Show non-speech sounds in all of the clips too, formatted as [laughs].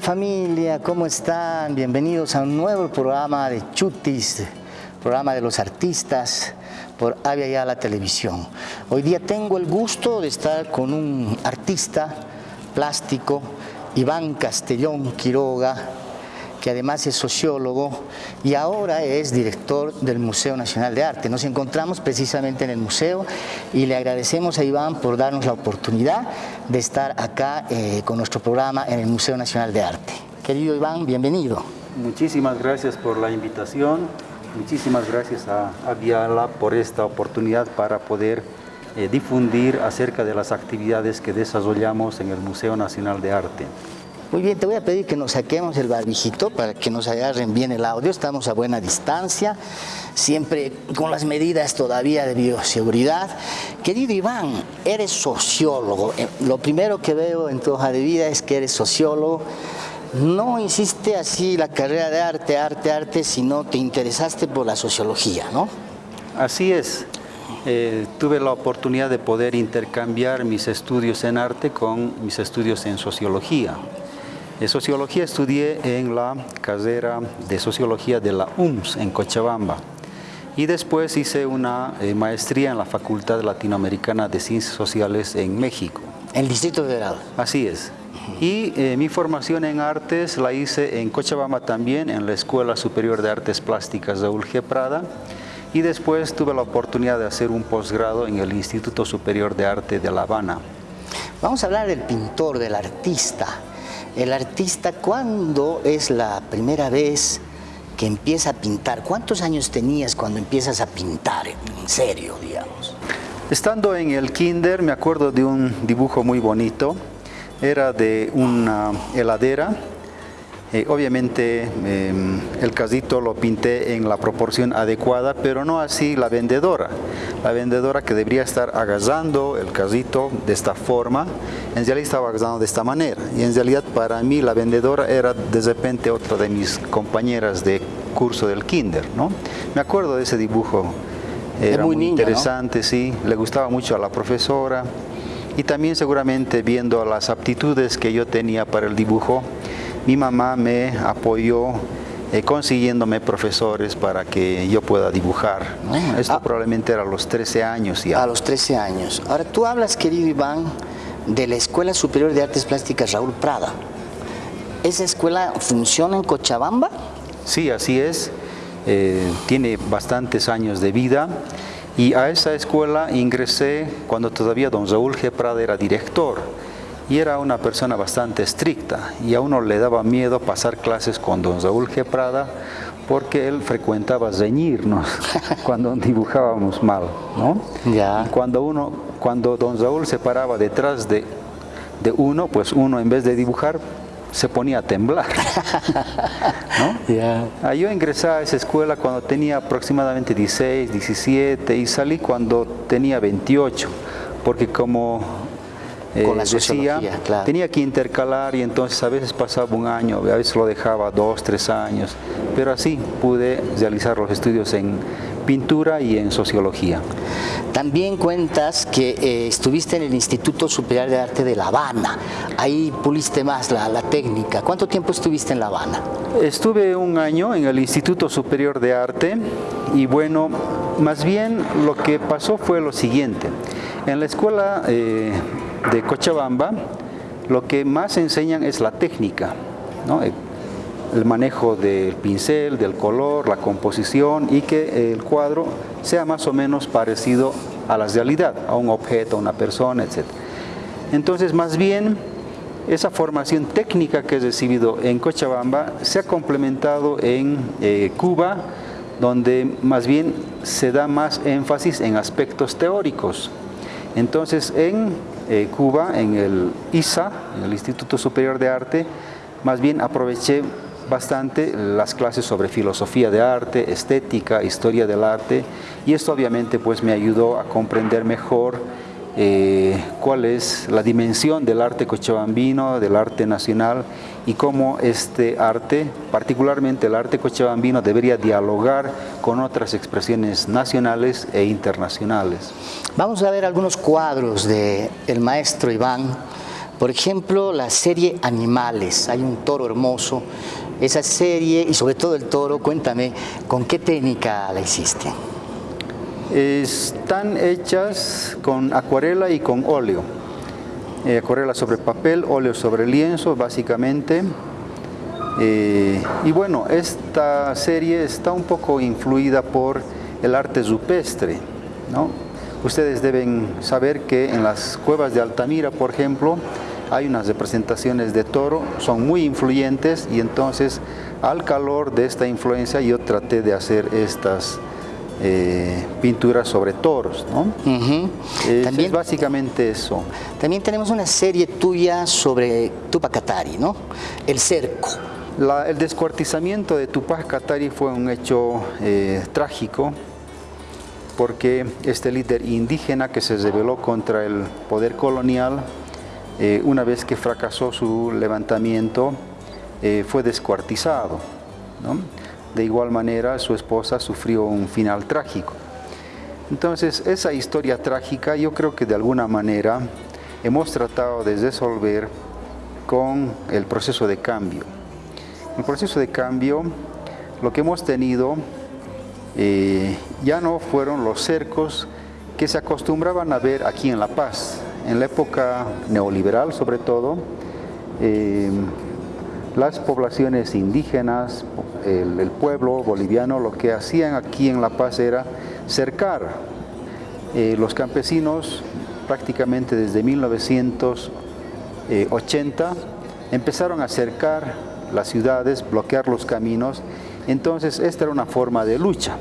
Familia, ¿cómo están? Bienvenidos a un nuevo programa de Chutis, programa de los artistas por Avia la Televisión. Hoy día tengo el gusto de estar con un artista plástico, Iván Castellón Quiroga, que además es sociólogo y ahora es director del Museo Nacional de Arte. Nos encontramos precisamente en el museo y le agradecemos a Iván por darnos la oportunidad de estar acá eh, con nuestro programa en el Museo Nacional de Arte. Querido Iván, bienvenido. Muchísimas gracias por la invitación, muchísimas gracias a, Viala por esta oportunidad para poder eh, difundir acerca de las actividades que desarrollamos en el Museo Nacional de Arte. Muy bien, te voy a pedir que nos saquemos el barbijito para que nos agarren bien el audio. Estamos a buena distancia, siempre con las medidas todavía de bioseguridad. Querido Iván, eres sociólogo. Eh, lo primero que veo en tu hoja de vida es que eres sociólogo. No hiciste así la carrera de arte, arte, arte, sino te interesaste por la sociología, ¿no? Así es. Eh, tuve la oportunidad de poder intercambiar mis estudios en arte con mis estudios en sociología. De sociología estudié en la carrera de sociología de la UMS en Cochabamba y después hice una eh, maestría en la Facultad Latinoamericana de Ciencias Sociales en México. ¿El Distrito Federal? Así es. Y eh, mi formación en artes la hice en Cochabamba también, en la Escuela Superior de Artes Plásticas de G. Prada, y después tuve la oportunidad de hacer un posgrado en el Instituto Superior de Arte de La Habana. Vamos a hablar del pintor, del artista. El artista, ¿cuándo es la primera vez que empieza a pintar? ¿Cuántos años tenías cuando empiezas a pintar en serio, digamos? Estando en el kinder me acuerdo de un dibujo muy bonito. Era de una heladera eh, obviamente em, el casito lo pinté en la proporción adecuada, pero no así la vendedora. La vendedora que debería estar agarrando el casito de esta forma, en realidad estaba agarrando de esta manera. Y en realidad para mí la vendedora era de repente otra de mis compañeras de curso del kinder. ¿no? Me acuerdo de ese dibujo. Era muy, interesante, sí. Le gustaba mucho a la profesora. Y también seguramente viendo las aptitudes que yo tenía para el dibujo, mi mamá me apoyó eh, consiguiéndome profesores para que yo pueda dibujar. Esto ah. probablemente era a los 13 años ya. A los 13 años. Ahora, tú hablas, querido Iván, de la Escuela Superior de Artes Plásticas Raúl Prada. ¿Esa escuela funciona en Cochabamba? Sí, así es. Eh, tiene bastantes años de vida. Y a esa escuela ingresé cuando todavía don Raúl G. Prada era director y era una persona bastante estricta y a uno le daba miedo pasar clases con don Raúl G. Prada porque él frecuentaba reñirnos [laughs] cuando dibujábamos mal, ¿no? Ya. cuando uno, cuando don Raúl se paraba detrás de, de uno, pues uno en vez de dibujar se ponía a temblar. [laughs] ¿no? Ah, yo ingresé a esa escuela cuando tenía aproximadamente 16, 17 y salí cuando tenía 28, porque como con la eh, tenía que intercalar y entonces a veces pasaba un año, a veces lo dejaba dos, tres años, pero así pude realizar los estudios en pintura y en sociología. También cuentas que eh, estuviste en el Instituto Superior de Arte de La Habana, ahí puliste más la, la, técnica. ¿Cuánto tiempo estuviste en La Habana? Estuve un año en el Instituto Superior de Arte y bueno, más bien lo que pasó fue lo siguiente. En la escuela eh, de Cochabamba, lo que más enseñan es la técnica, el manejo del pincel, del color, la composición y que el cuadro sea más o menos parecido a la realidad, a un objeto, a una persona, etc. Entonces, más bien, esa formación técnica que he recibido en Cochabamba se ha complementado en eh, Cuba, donde más bien se da más énfasis en aspectos teóricos. Entonces, en eh, Cuba, en el ISA, en el Instituto Superior de Arte, más bien aproveché bastante las clases sobre filosofía de arte, estética, historia del arte y esto obviamente pues me ayudó a comprender mejor eh, cuál es la dimensión del arte cochabambino, del arte nacional y cómo este arte, particularmente el arte cochabambino, debería dialogar con otras expresiones nacionales e internacionales. Vamos a ver algunos cuadros del el maestro Iván Por ejemplo, la serie Animales, hay un toro hermoso. Esa serie y sobre todo el toro, cuéntame, ¿con qué técnica la hiciste? Están hechas con acuarela y con óleo. Eh, acuarela sobre papel, óleo sobre lienzo, básicamente. Eh, y bueno, esta serie está un poco influida por el arte rupestre. ¿no? Ustedes deben saber que en las cuevas de Altamira, por ejemplo, hay unas representaciones de toro, son muy influyentes y entonces al calor de esta influencia yo traté de hacer estas eh, pinturas sobre toros. ¿no? También, es básicamente eso. También tenemos una serie tuya sobre Tupac ¿no? El cerco. el descuartizamiento de Tupac Katari fue un hecho eh, trágico porque este líder indígena que se rebeló contra el poder colonial, eh, una vez que fracasó su levantamiento, eh, fue descuartizado. De igual manera, su esposa sufrió un final trágico. Entonces, esa historia trágica yo creo que de alguna manera hemos tratado de resolver con el proceso de cambio. El proceso de cambio, lo que hemos tenido eh, ya no fueron los cercos que se acostumbraban a ver aquí en La Paz. En la época neoliberal, sobre todo, eh, las poblaciones indígenas, el, pueblo boliviano, lo que hacían aquí en La Paz era cercar. Eh, los campesinos, prácticamente desde 1980, empezaron a cercar las ciudades, bloquear los caminos entonces, esta era una forma de lucha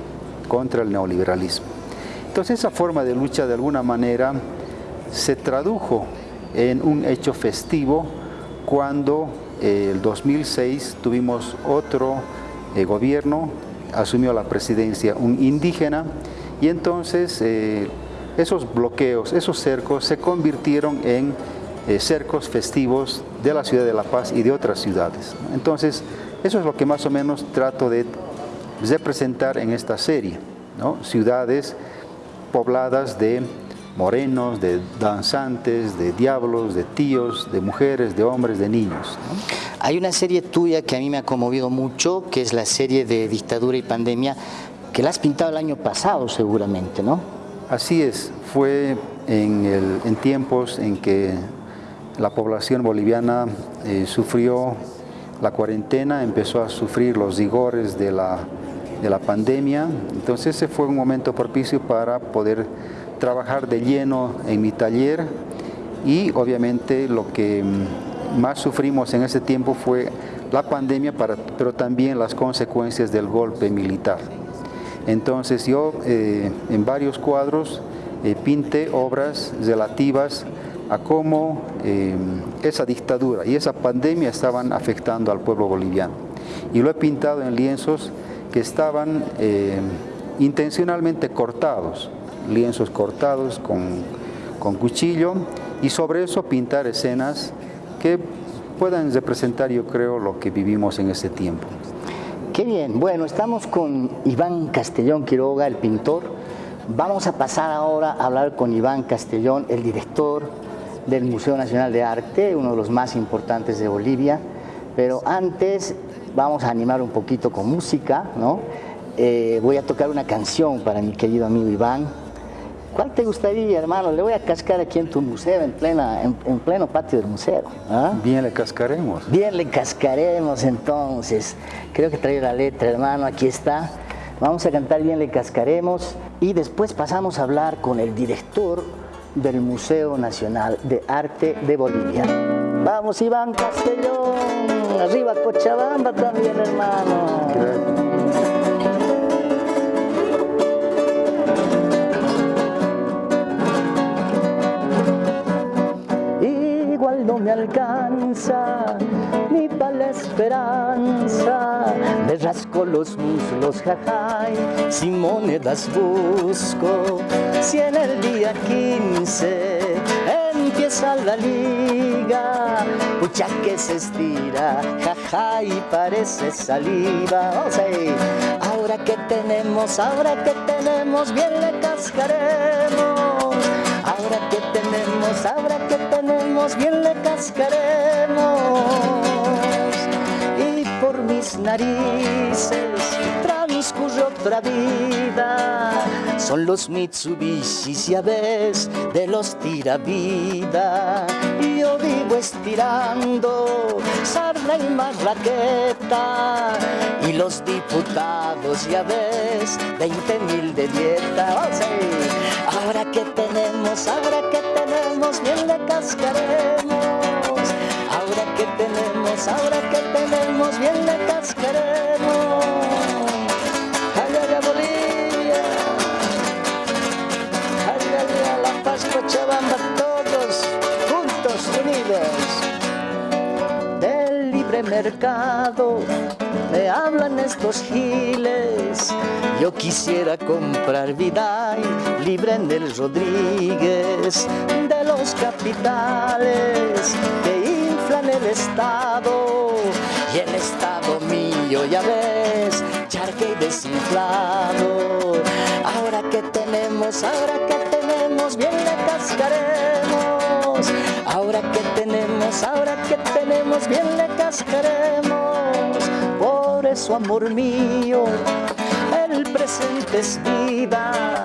contra el neoliberalismo. Entonces, esa forma de lucha, de alguna manera, se tradujo en un hecho festivo cuando eh, el 2006 tuvimos otro eh, gobierno, asumió la presidencia un indígena, y entonces eh, esos bloqueos, esos cercos se convirtieron en cercos festivos de la ciudad de La Paz y de otras ciudades. Entonces, eso es lo que más o menos trato de representar en esta serie, ciudades pobladas de morenos, de danzantes, de diablos, de tíos, de mujeres, de hombres, de niños. Hay una serie tuya que a mí me ha conmovido mucho, que es la serie de Dictadura y Pandemia, que la has pintado el año pasado seguramente, ¿no? Así es, fue en, tiempos en que la población boliviana eh, sufrió la cuarentena, empezó a sufrir los rigores de la, de la pandemia, entonces ese fue un momento propicio para poder trabajar de lleno en mi taller y obviamente lo que mm, más sufrimos en ese tiempo fue la pandemia, pero también las consecuencias del golpe militar. Entonces yo eh, en varios cuadros eh, pinté obras relativas a cómo eh, esa dictadura y esa pandemia estaban afectando al pueblo boliviano. Y lo he pintado en lienzos que estaban intencionalmente cortados, lienzos cortados con, con cuchillo, y sobre eso pintar escenas que puedan representar, yo creo, lo que vivimos en ese tiempo. Qué bien. Bueno, estamos con Iván Castellón Quiroga, el pintor. Vamos a pasar ahora a hablar con Iván Castellón, el director del Museo Nacional de Arte, uno de los más importantes de Bolivia, pero antes vamos a animar un poquito con música, ¿no? Eh, voy a tocar una canción para mi querido amigo Iván. ¿Cuál te gustaría, hermano? Le voy a cascar aquí en tu museo, en, plena, en, pleno patio del museo. ¿ah? Bien le cascaremos. Bien le cascaremos entonces. Creo que trae la letra, hermano, aquí está. Vamos a cantar Bien le cascaremos y después pasamos a hablar con el director del Museo Nacional de Arte de Bolivia. Vamos Iván Castellón, arriba Cochabamba también hermano. Alcanza ni para la esperanza, me rasco los muslos, jajay, sin monedas busco, si en el día 15 empieza la liga, pucha que se estira, jaja y parece saliva. Oh, ahora que tenemos, ahora que tenemos, bien le cascaremos. Ahora que tenemos, ahora que tenemos, bien le cascaremos. Y por mis narices transcurre otra vida. Son los Mitsubishi, ya ves, de los tiravida. Y yo vivo estirando sarna y marraqueta. Y los diputados, ya ves, 20 mil de dieta. Ahí. Ahora que tenemos, ahora que tenemos, bien le cascaremos. Quisiera comprar vida libre en el Rodríguez de los capitales que inflan el Estado y el Estado mío, ya ves, charque y desinflado. Ahora que tenemos, ahora que tenemos, bien le cascaremos. Ahora que tenemos, ahora que tenemos, bien le cascaremos. Por eso, amor mío, el presente es vida.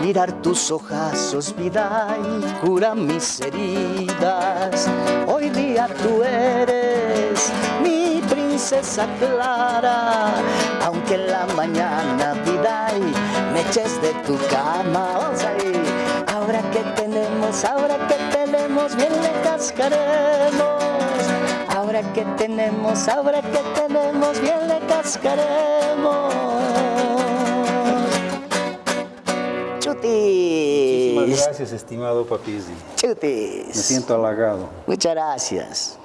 Mirar tus ojazos, vida, y cura mis heridas. Hoy día tú eres mi princesa clara, aunque en la mañana, vida, y me eches de tu cama. Ahora que tenemos, ahora que tenemos, bien le cascaremos. Ahora que tenemos, ahora que tenemos, bien le cascaremos. Muchísimas gracias, estimado Papizzi. Chutis. Me siento halagado. Muchas gracias.